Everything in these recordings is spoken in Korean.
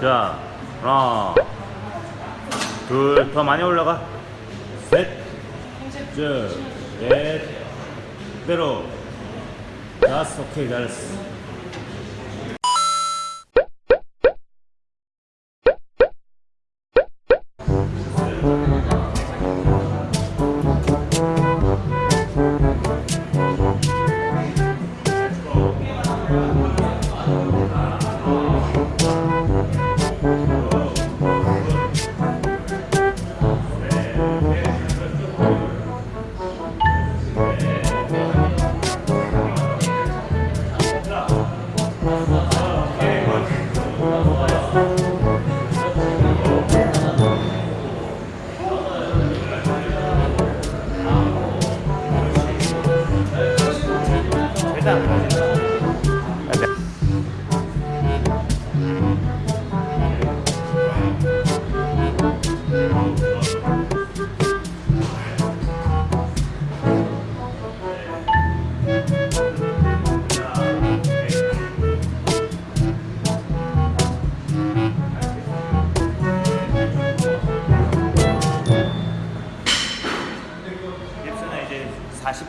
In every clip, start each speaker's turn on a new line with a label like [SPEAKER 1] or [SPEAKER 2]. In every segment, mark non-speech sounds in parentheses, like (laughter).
[SPEAKER 1] 자, 하나, 둘, 더 많이 올라가. 셋, 쭉, 넷, 그대로. 다섯, 오케이, 잘했어.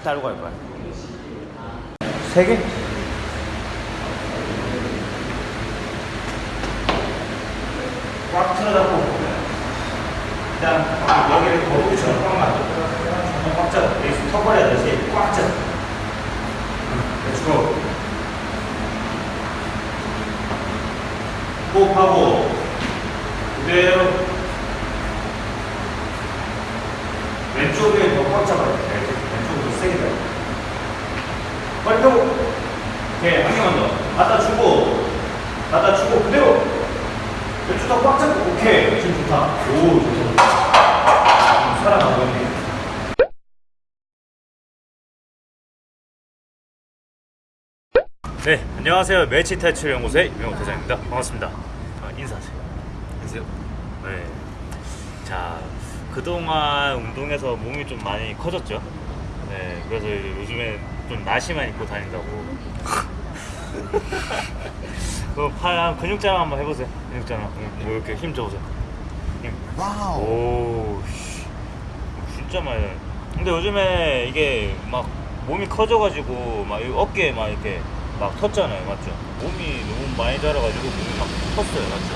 [SPEAKER 1] 40달고 할 거야. 세 개? 꽉 틀어잡고. 일단 여기를 거북이처럼 꽉 맞춰 꽉 잡아. 여기서 턱걸이 하듯이 꽉 잡아. 그렇고. 호흡하고 그대로 왼쪽에 더 꽉 잡아야 돼 왼쪽으로 세게 잡아 빨리 펴고 오케이 한 개만 더 갖다 주고 갖다 주고 그대로 왼쪽 더꽉 잡고 오케이. 지금 좋다. 오 좋다. 살아나고 있네. 네 안녕하세요. 매치 탈출 연구소의 유명 대장입니다. 반갑습니다. 어, 인사하세요.
[SPEAKER 2] 안녕하세요.
[SPEAKER 1] 네. 자, 그동안 운동해서 몸이 좀 많이 커졌죠. 네, 그래서 요즘에 좀 나시만 입고 다닌다고. (laughs) 그팔 근육 자랑 한번 해보세요. 근육 자랑. 뭐 이렇게 힘 줘보세요. 힘.
[SPEAKER 2] wow.
[SPEAKER 1] 오, 씨. 진짜 많이. 나요. 근데 요즘에 이게 막 몸이 커져가지고 막이 어깨에 막 이렇게 막 텄잖아요, 맞죠? 몸이 너무 많이 자라가지고 몸이 막 컸어요, 맞죠?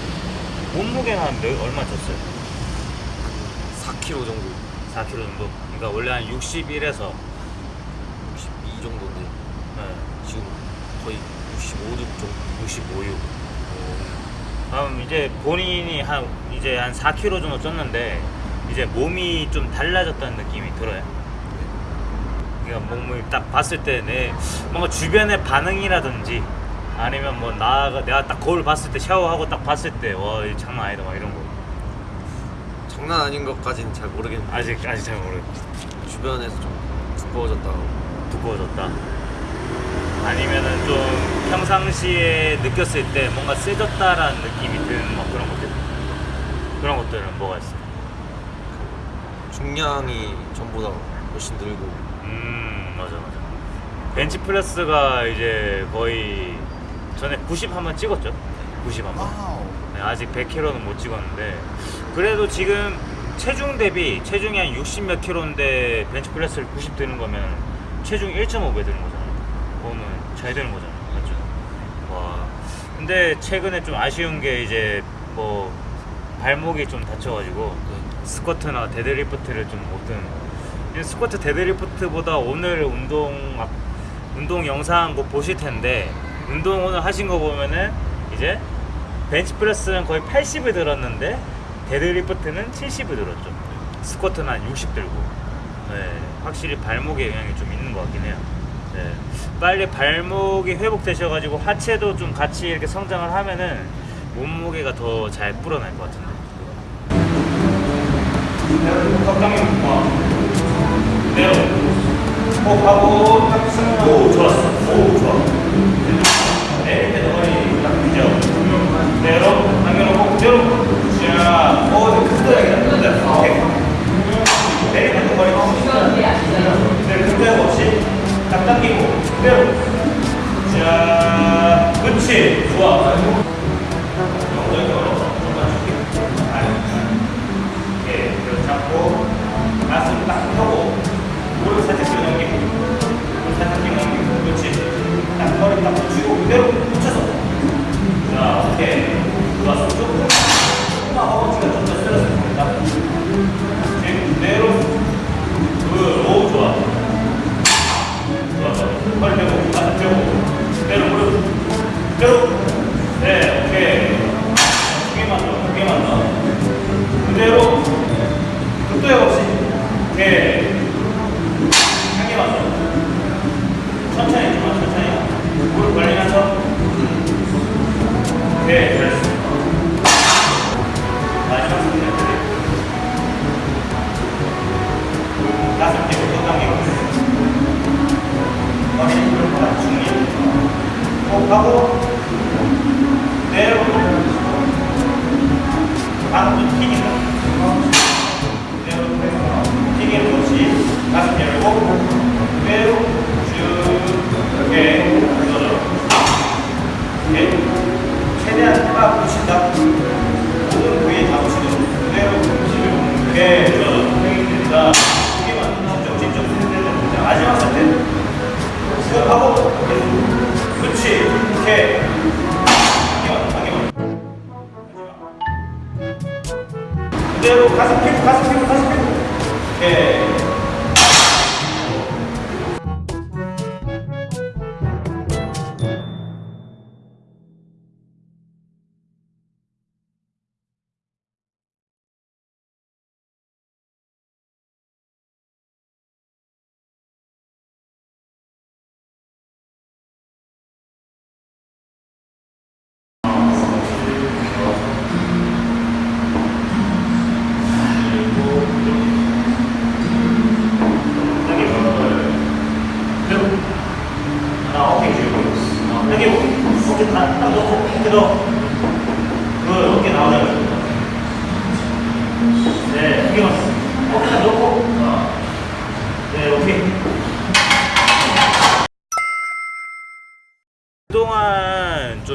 [SPEAKER 1] 몸무게는 한 몇, 얼마 쪘어요?
[SPEAKER 2] 4kg 정도.
[SPEAKER 1] 4kg 정도? 그러니까 원래 한 61에서
[SPEAKER 2] 62 정도인데
[SPEAKER 1] 네,
[SPEAKER 2] 지금 거의 65 정도.
[SPEAKER 1] 65, 6. 그럼 이제 본인이 한 이제 한 4kg 정도 쪘는데 이제 몸이 좀 달라졌다는 느낌이 들어요. 그러니까 몸을 딱 봤을 때 내 뭔가 주변의 반응이라든지 아니면 뭐 나가 내가 딱 거울 봤을 때 샤워하고 딱 봤을 때와 장난 아니다 막 이런 거
[SPEAKER 2] 장난 아닌 것까지는 잘 모르겠는데
[SPEAKER 1] 아직 아직 잘 모르.
[SPEAKER 2] 주변에서 좀 두꺼워졌다고.
[SPEAKER 1] 두꺼워졌다. 아니면은 좀 평상시에 느꼈을 때 뭔가 세졌다라는 느낌이 드는 막 그런 것들. 그런 것들은 뭐가 있어?
[SPEAKER 2] 중량이 전보다 훨씬 늘고
[SPEAKER 1] 음 맞아 맞아. 벤치 프레스가 이제 거의 전에 90 한번 찍었죠. 90 한번. 네, 아직 100kg는 못 찍었는데 그래도 지금 체중 대비 체중이 한 60 몇 킬로인데 벤치 프레스를 90 드는 거면 체중 1.5배 드는 거잖아 요. 그거는 잘 되는 거잖아요. 맞죠? 와. 근데 최근에 좀 아쉬운 게 이제 뭐 발목이 좀 다쳐가지고 스쿼트나 데드리프트를 좀못 드는 거. 스쿼트 데드리프트보다 오늘 운동 막- 운동 영상 뭐 보실 텐데 운동 오늘 하신 거 보면은 이제 벤치프레스는 거의 80을 들었는데 데드리프트는 70을 들었죠. 스쿼트는 한 60 들고. 네, 확실히 발목에 영향이 좀 있는 것 같긴 해요. 네, 빨리 발목이 회복되셔가지고 하체도 좀 같이 이렇게 성장을 하면은 몸무게가 더 잘 불어날 것 같은데. 적당히 내려. 호흡하고 딱 쓰는 오 좋았어. 오. 내릴 때 너머리 딱 뒤져. 그대로 당겨놓고 그대로 자, 오 크다 크다 오케이. 내릴 때 너머리 그대로 흔들고 없이 딱 당기고 그대로 자, 그렇지 좋아. 엉덩이 걸어. 가슴 딱 펴고 무릎 살짝 뒤로 넘기고 무릎 살짝 뒤로 넘기고 그렇지. 딱 허리 딱 붙이고 그대로 붙여서. 자 오케이 좋았어? 조금 조금만 허벅지가 좀더 세졌으면 됩니다. 지금 그대로. 굿오 좋아. 좋았어 허리 펴고 가슴 펴고. 그대로 무릎. 그대로. 네 오케이. 두 개만 더, 두 개만 더. 그대로. 극도의 없이 한 개만 더. 천천히 좀만 천천히. 무릎 벌리면서 오케이 잘했어 마지막 승리 가슴 뒤로 또 당기고 머리 무릎 다 중립 호흡하고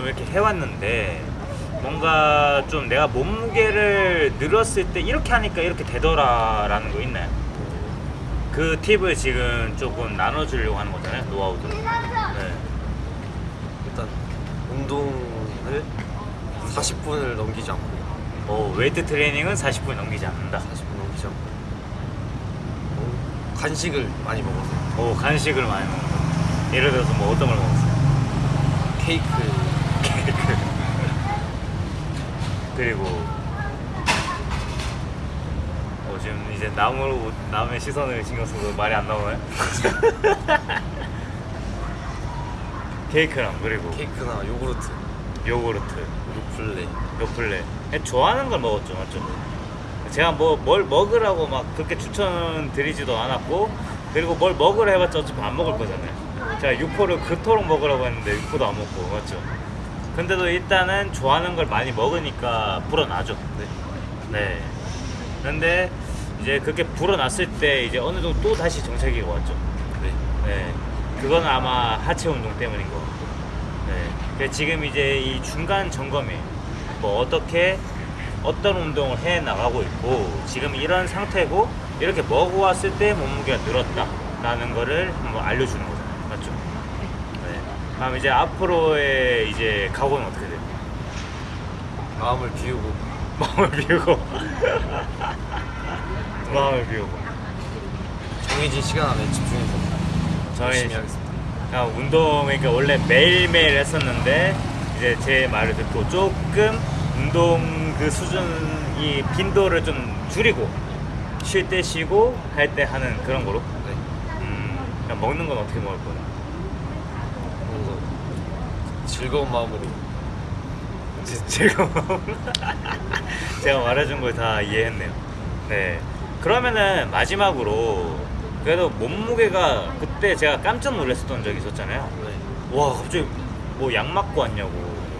[SPEAKER 1] 이렇게 해왔는데 뭔가 좀 내가 몸무게를 늘었을 때 이렇게 하니까 이렇게 되더라라는 거 있나요? 그 팁을 지금 조금 나눠주려고 하는 거잖아요 노하우도. 네.
[SPEAKER 2] 일단 운동을 40분을 넘기지 않고.
[SPEAKER 1] 어, 웨이트 트레이닝은 40분 넘기지 않는다.
[SPEAKER 2] 40분 넘기지 않고. 어, 간식을 많이 먹어서.
[SPEAKER 1] 오 간식을 많이 먹는다 예를 들어서 뭐 어떤 걸 먹었어요?
[SPEAKER 2] 케이크
[SPEAKER 1] 그리고 어, 지금 이제 남으로 남의 시선을 신경 써서 말이 안 나오나요? (laughs) 케이크랑 그리고
[SPEAKER 2] 케이크나 요구르트
[SPEAKER 1] 요구르트
[SPEAKER 2] 요플레
[SPEAKER 1] 요플레 좋아하는 걸 먹었죠 맞죠? 제가 뭐 뭘 먹으라고 막 그렇게 추천드리지도 않았고 그리고 뭘 먹으라 해봤자 어차피 안 먹을 거잖아요 제가 육포를 그토록 먹으라고 했는데 육포도 안 먹고 맞죠? 근데도 일단은 좋아하는 걸 많이 먹으니까 불어나죠
[SPEAKER 2] 네.
[SPEAKER 1] 네 근데 이제 그렇게 불어났을 때 이제 어느 정도 또 다시 정체기가 왔죠
[SPEAKER 2] 네.
[SPEAKER 1] 네, 그건 아마 하체 운동 때문인 것 같고. 네, 그래서 지금 이제 이 중간 점검에 뭐 어떻게 어떤 운동을 해 나가고 있고 지금 이런 상태고 이렇게 먹어왔을 때 몸무게가 늘었다 라는 거를 한번 알려주는 거죠? 네. 그럼 이제 앞으로의 이제 각오는 어떻게 돼요?
[SPEAKER 2] 마음을 비우고 (laughs)
[SPEAKER 1] 마음을 비우고 (laughs) 마음을 비우고
[SPEAKER 2] 정해진 시간 안에 집중해서 열심히 하겠습니다
[SPEAKER 1] 그냥 운동 그러니까 원래 매일매일 했었는데 이제 제 말을 듣고 조금 운동 그 수준 이 빈도를 좀 줄이고 쉴 때 쉬고 할 때 하는 그런 거로
[SPEAKER 2] 네.
[SPEAKER 1] 음, 그냥 먹는 건 어떻게 먹을 거예요?
[SPEAKER 2] 즐거운 마음으로 (laughs)
[SPEAKER 1] 지- 지금 제가 말해준 걸 다 이해했네요. 네. 그러면은 마지막으로 그래도 몸무게가 그때 제가 깜짝 놀랐었던 적이 있었잖아요.
[SPEAKER 2] 네.
[SPEAKER 1] 와 갑자기 뭐 약 맞고 왔냐고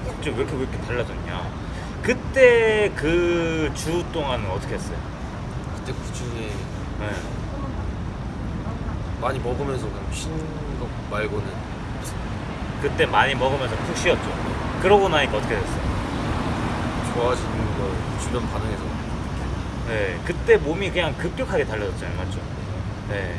[SPEAKER 1] 갑자기 왜 이렇게 왜 이렇게 달라졌냐 그때 그 주 동안은 어떻게 했어요?
[SPEAKER 2] 그때 그 중에
[SPEAKER 1] 네.
[SPEAKER 2] 많이 먹으면서 그냥 쉰 것 말고는
[SPEAKER 1] 그때 많이 먹으면서 푹 쉬었죠 그러고 나니까 어떻게 됐어요?
[SPEAKER 2] 좋아지는 걸 주변 반응에서
[SPEAKER 1] 네, 그때 몸이 그냥 급격하게 달라졌잖아요, 맞죠? 네.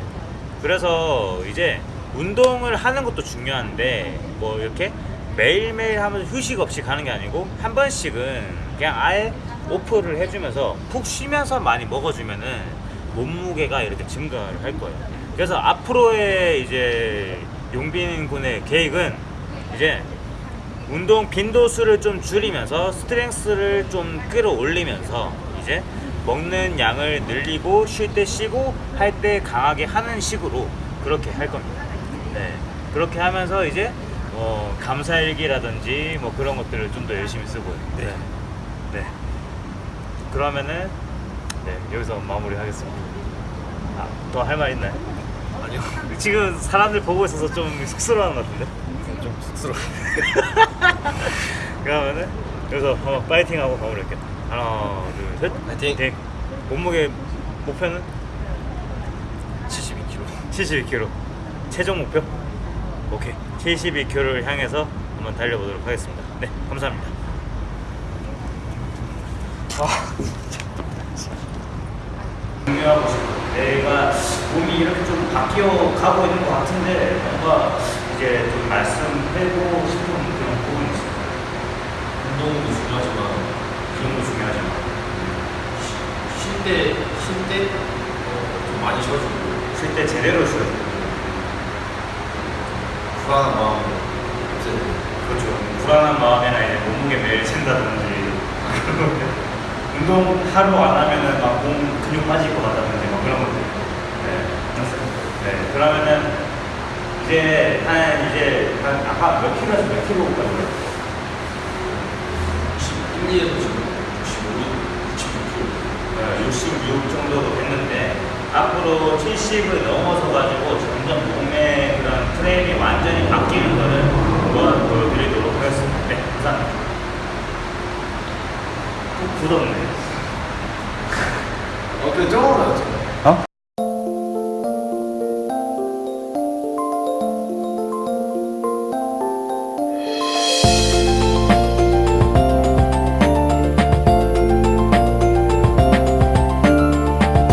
[SPEAKER 1] 그래서 이제 운동을 하는 것도 중요한데 뭐 이렇게 매일매일 하면서 휴식 없이 가는 게 아니고 한 번씩은 그냥 아예 오프를 해주면서 푹 쉬면서 많이 먹어주면은 몸무게가 이렇게 증가를 할 거예요. 그래서 앞으로의 이제 용빈 군의 계획은 이제 운동 빈도수를 좀 줄이면서 스트렝스를 좀 끌어올리면서 이제 먹는 양을 늘리고 쉴 때 쉬고 할 때 강하게 하는 식으로 그렇게 할 겁니다. 네. 그렇게 하면서 이제 뭐 감사일기라든지 뭐 그런 것들을 좀 더 열심히 쓰고 네. 네. 그러면은 네, 여기서 마무리하겠습니다. 아, 더 할 말 있나요?
[SPEAKER 2] 아니요.
[SPEAKER 1] 지금 사람들 보고 있어서 좀 (laughs) 쑥스러워하는 것 같은데?
[SPEAKER 2] 좀 쑥스러워. (laughs)
[SPEAKER 1] 그러면은 여기서 한번 파이팅 하고 마무리할게요. 하나, 둘, 셋.
[SPEAKER 2] 파이팅.
[SPEAKER 1] 몸무게 목표는
[SPEAKER 2] 72kg.
[SPEAKER 1] 72kg. 최종 목표? 오케이. 72kg를 향해서 한번 달려보도록 하겠습니다. 네, 감사합니다. 아, 중요하고 싶어. 내가 몸이 이렇게 좀 바뀌어 가고 있는 것 같은데 뭔가 이제 좀 말씀드리고 싶은 그런 부분이 있어요.
[SPEAKER 2] 운동도 중요하지만
[SPEAKER 1] 기운도 중요하지만
[SPEAKER 2] 쉴 때, 쉴 때, 어, 좀 많이 쉬어주고
[SPEAKER 1] 쉴 때 제대로 돼요.
[SPEAKER 2] 불안한 마음 없애야 돼.
[SPEAKER 1] 그렇죠. 불안한 마음이나 이제 몸무게 매일 잰다든지 (laughs) 운동 하루 안 하면은 막 몸 근육 빠질 것 같다든지 막 그런 것들. 네, 네. 그러면은 이제 한 이제 한 아까 몇 킬로에서 몇 킬로 까지 올랐어요?
[SPEAKER 2] 1, 2에서 지금 65, 69kg.
[SPEAKER 1] 66 정도도 됐는데 앞으로 70을 넘어서 가지고 점점 몸의 그런 프레임이 완전히 바뀌는 거를 한번 보여드리도록 하겠습니다. 네, 감사합니다. 꼭 굳었네.